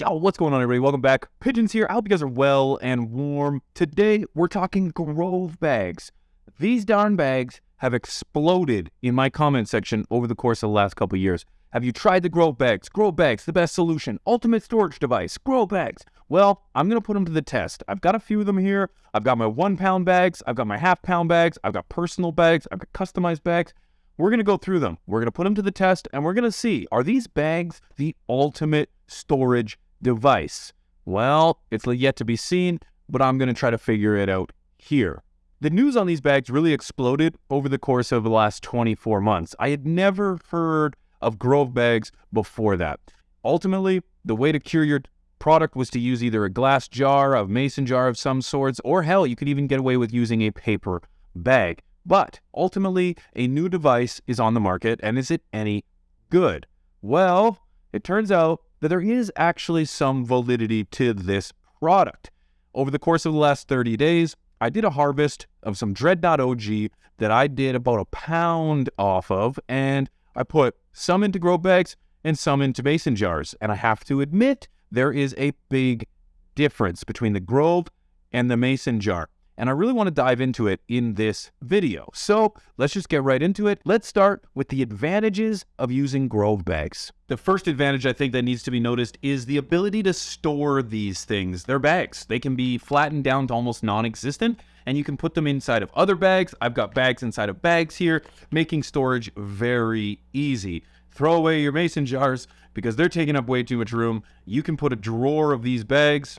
Yo, what's going on, everybody? Welcome back. Pigeons here. I hope you guys are well and warm. Today, we're talking Grove bags. These darn bags have exploded in my comment section over the course of the last couple years. Have you tried the Grove bags? Grove bags, the best solution. Ultimate storage device. Grove bags. Well, I'm going to put them to the test. I've got a few of them here. I've got my one pound bags. I've got my half pound bags. I've got personal bags. I've got customized bags. We're going to go through them. We're going to put them to the test and we're going to see are these bags the ultimate storage device? Well, it's yet to be seen, but I'm going to try to figure it out here. The news on these bags really exploded over the course of the last 24 months. I had never heard of Grove bags before that. Ultimately, the way to cure your product was to use either a glass jar, a mason jar of some sorts, or hell, you could even get away with using a paper bag. But ultimately, a new device is on the market, and is it any good? Well, it turns out that there is actually some validity to this product. Over the course of the last 30 days, I did a harvest of some Dreadnought OG that I did about a pound off of, and I put some into Grove bags and some into mason jars. And I have to admit, there is a big difference between the Grove and the mason jar and I really want to dive into it in this video. So let's just get right into it. Let's start with the advantages of using Grove bags. The first advantage I think that needs to be noticed is the ability to store these things. They're bags. They can be flattened down to almost non-existent and you can put them inside of other bags. I've got bags inside of bags here, making storage very easy. Throw away your mason jars because they're taking up way too much room. You can put a drawer of these bags,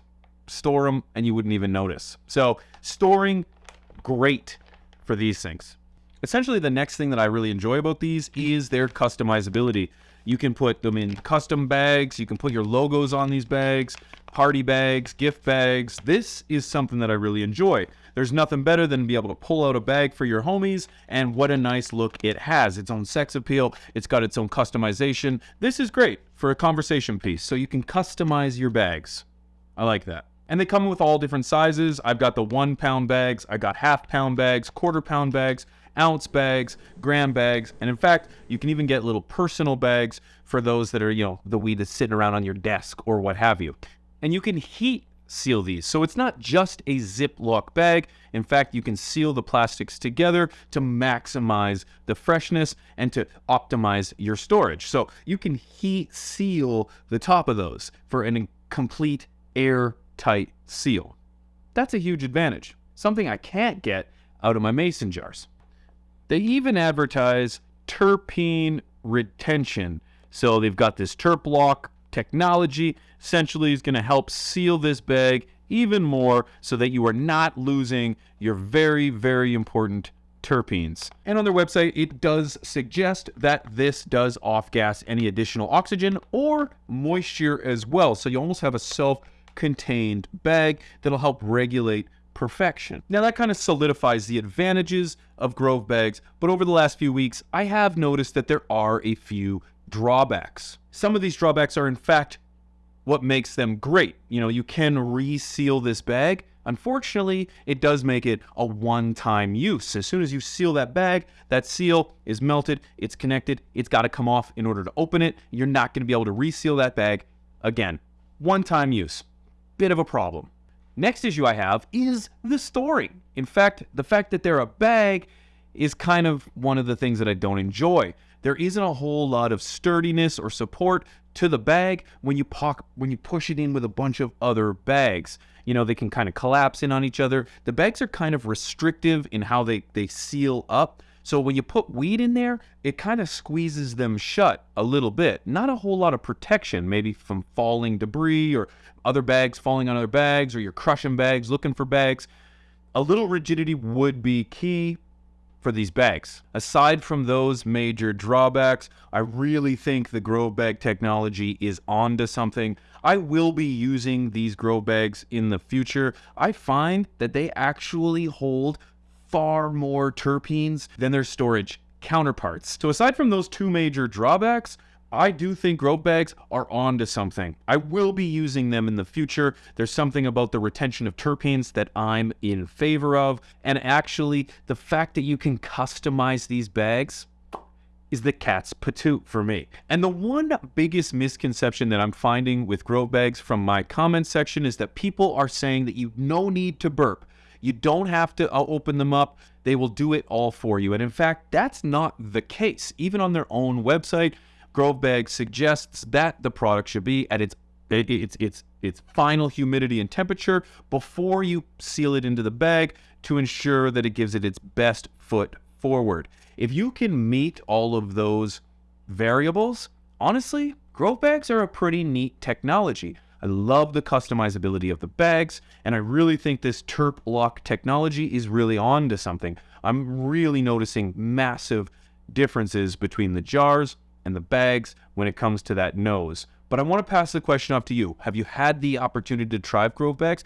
store them, and you wouldn't even notice. So storing, great for these things. Essentially, the next thing that I really enjoy about these is their customizability. You can put them in custom bags. You can put your logos on these bags, party bags, gift bags. This is something that I really enjoy. There's nothing better than be able to pull out a bag for your homies, and what a nice look it has. Its own sex appeal. It's got its own customization. This is great for a conversation piece, so you can customize your bags. I like that. And they come with all different sizes. I've got the one pound bags, I got half pound bags, quarter pound bags, ounce bags, gram bags, and in fact, you can even get little personal bags for those that are, you know, the weed that's sitting around on your desk or what have you. And you can heat seal these. So it's not just a Ziploc bag. In fact, you can seal the plastics together to maximize the freshness and to optimize your storage. So you can heat seal the top of those for a complete air tight seal. That's a huge advantage, something I can't get out of my mason jars. They even advertise terpene retention. So they've got this TerpLoc technology, essentially is going to help seal this bag even more so that you are not losing your very, very important terpenes. And on their website, it does suggest that this does off gas any additional oxygen or moisture as well. So you almost have a self contained bag that'll help regulate perfection. Now that kind of solidifies the advantages of Grove bags, but over the last few weeks, I have noticed that there are a few drawbacks. Some of these drawbacks are in fact what makes them great. You know, you can reseal this bag. Unfortunately, it does make it a one-time use. As soon as you seal that bag, that seal is melted, it's connected, it's got to come off in order to open it. You're not going to be able to reseal that bag again. One-time use bit of a problem. Next issue I have is the story. In fact, the fact that they're a bag is kind of one of the things that I don't enjoy. There isn't a whole lot of sturdiness or support to the bag when you when you push it in with a bunch of other bags. You know, they can kind of collapse in on each other. The bags are kind of restrictive in how they, they seal up. So when you put weed in there, it kind of squeezes them shut a little bit. Not a whole lot of protection, maybe from falling debris or other bags falling on other bags, or you're crushing bags, looking for bags. A little rigidity would be key for these bags. Aside from those major drawbacks, I really think the Grove bag technology is onto something. I will be using these Grove bags in the future. I find that they actually hold far more terpenes than their storage counterparts. So aside from those two major drawbacks, I do think Grove bags are onto something. I will be using them in the future. There's something about the retention of terpenes that I'm in favor of. And actually, the fact that you can customize these bags, is the cat's patoot for me. And the one biggest misconception that I'm finding with Grove bags from my comment section is that people are saying that you no need to burp. You don't have to uh, open them up. They will do it all for you. And in fact, that's not the case. Even on their own website, Grove Bag suggests that the product should be at its its its its final humidity and temperature before you seal it into the bag to ensure that it gives it its best foot forward. If you can meet all of those variables, honestly, Grove bags are a pretty neat technology. I love the customizability of the bags, and I really think this TerpLoc technology is really on to something. I'm really noticing massive differences between the jars and the bags when it comes to that nose. But I want to pass the question off to you. Have you had the opportunity to try Grove bags?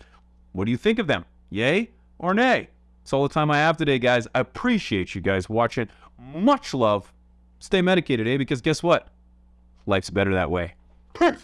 What do you think of them? Yay or nay? That's all the time I have today, guys. I appreciate you guys watching. Much love. Stay medicated, eh? Because guess what? Life's better that way. Peace.